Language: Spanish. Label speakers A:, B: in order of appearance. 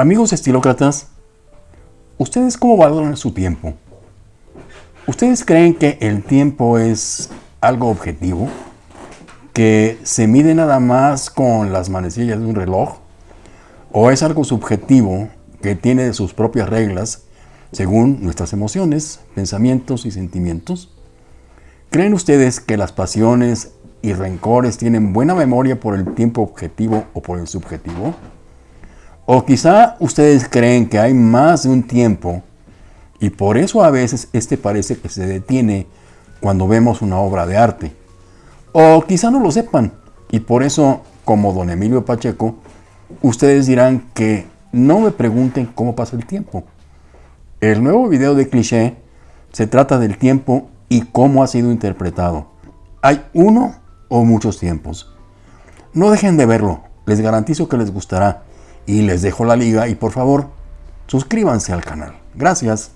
A: Amigos estilócratas, ¿ustedes cómo valoran su tiempo? ¿Ustedes creen que el tiempo es algo objetivo? ¿Que se mide nada más con las manecillas de un reloj? ¿O es algo subjetivo que tiene sus propias reglas según nuestras emociones, pensamientos y sentimientos? ¿Creen ustedes que las pasiones y rencores tienen buena memoria por el tiempo objetivo o por el subjetivo? O quizá ustedes creen que hay más de un tiempo y por eso a veces este parece que se detiene cuando vemos una obra de arte. O quizá no lo sepan y por eso, como don Emilio Pacheco, ustedes dirán que no me pregunten cómo pasa el tiempo. El nuevo video de cliché se trata del tiempo y cómo ha sido interpretado. Hay uno o muchos tiempos. No dejen de verlo, les garantizo que les gustará y les dejo la liga y por favor suscríbanse al canal. Gracias.